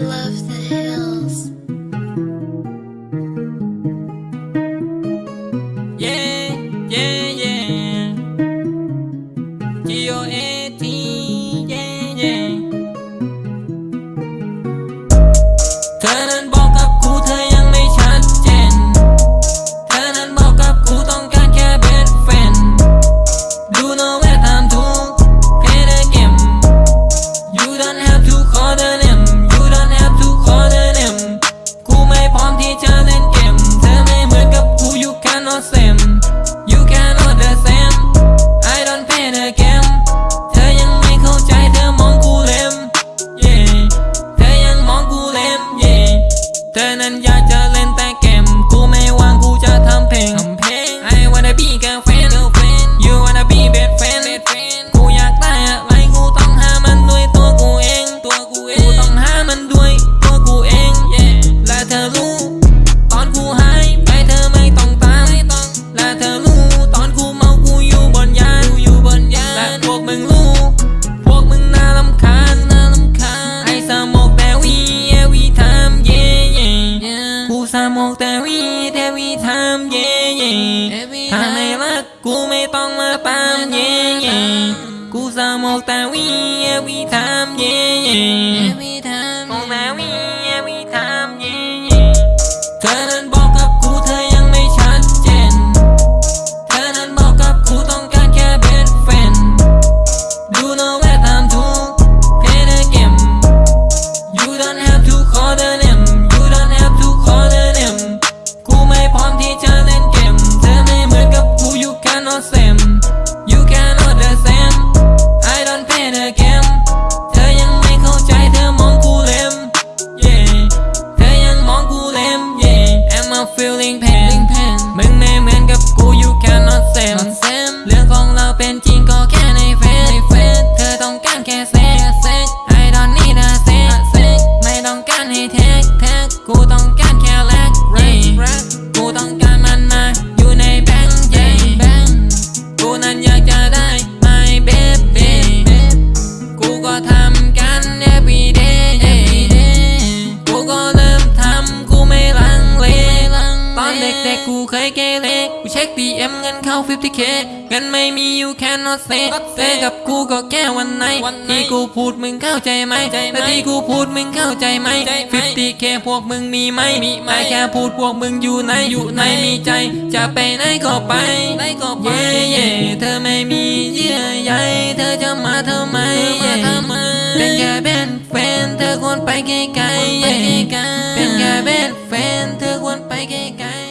love that. เธอนั้นอยากจะเล่นแต่เกม กูไม่วางกูจะทำเพลงทำเพลงไอ้วันได้พี่แกไฟ một tà huy theo huy tham dê nhì. Thà này lắc cú mê tông là tam dê nhì. Cú ra một tà huy theo huy tham dê nhì. Một tà huy theo huy tham dê nhì. เช็ค DM เอ็มเงินเข้า 50k เงินไม่มี you cannot say เซกับกูก็แค่วันไหนที่กูพูดมึงเข้าใจไหมแต่ที่กูพูดมึงเข้าใจไหม 50k พวกมึงมีไหมมีไหมแค่พูดพวกมึงอยู่ไหนอยู่ไหนมีใจ จะไปไหนก็ไปเย่เย่เธอไม่มีเยื่อใยเธอจะมาทำไมเป็นแค่เป็นแฟนเธอควรไปไกลๆเป็นแค่เป็นแฟนเธอควรไปไกลๆ